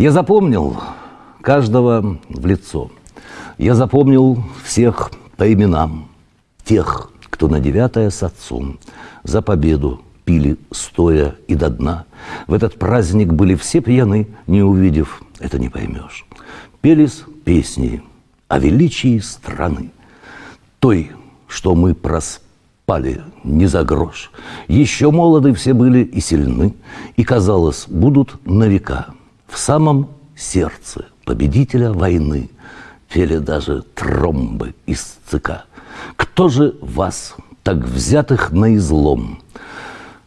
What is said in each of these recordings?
Я запомнил каждого в лицо. Я запомнил всех по именам. Тех, кто на девятое с отцом за победу пили стоя и до дна. В этот праздник были все пьяны, не увидев, это не поймешь. Пелись песни о величии страны, той, что мы проспали не за грош. Еще молоды все были и сильны, и, казалось, будут на века в самом сердце победителя войны пели даже тромбы из ЦК. Кто же вас, так взятых на излом,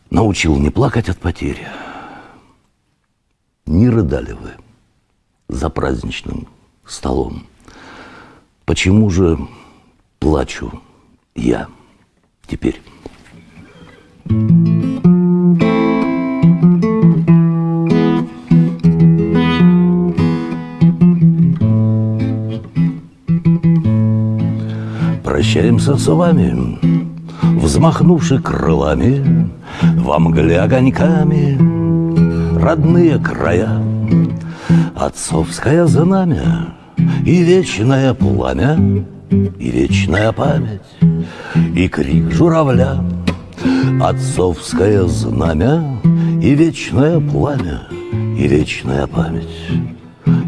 научил не плакать от потери? Не рыдали вы за праздничным столом. Почему же плачу я теперь? Прощаемся с вами, взмахнувши крылами, Во мгле огоньками родные края, Отцовское знамя и вечное пламя, И вечная память, и крик журавля, Отцовское знамя и вечное пламя, И вечная память,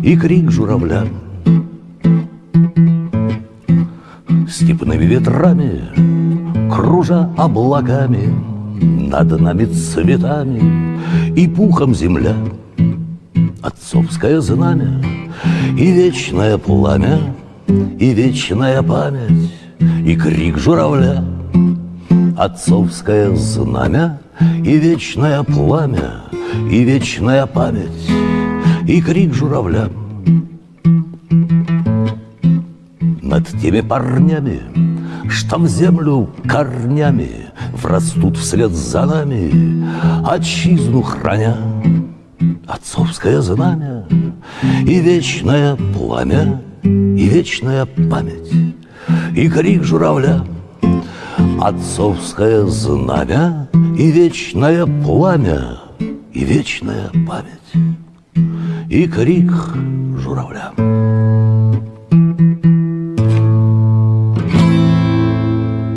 и крик журавля — Степными ветрами, кружа облаками, Над нами цветами и пухом земля, Отцовское знамя и вечное пламя, И вечная память, и крик журавля, Отцовское знамя и вечное пламя, И вечная память, и крик журавля — над теми парнями, Что в землю корнями Врастут вслед за нами, Отчизну храня. Отцовское знамя и вечное пламя, И вечная память, и крик журавля. Отцовское знамя и вечное пламя, И вечная память, и крик журавля.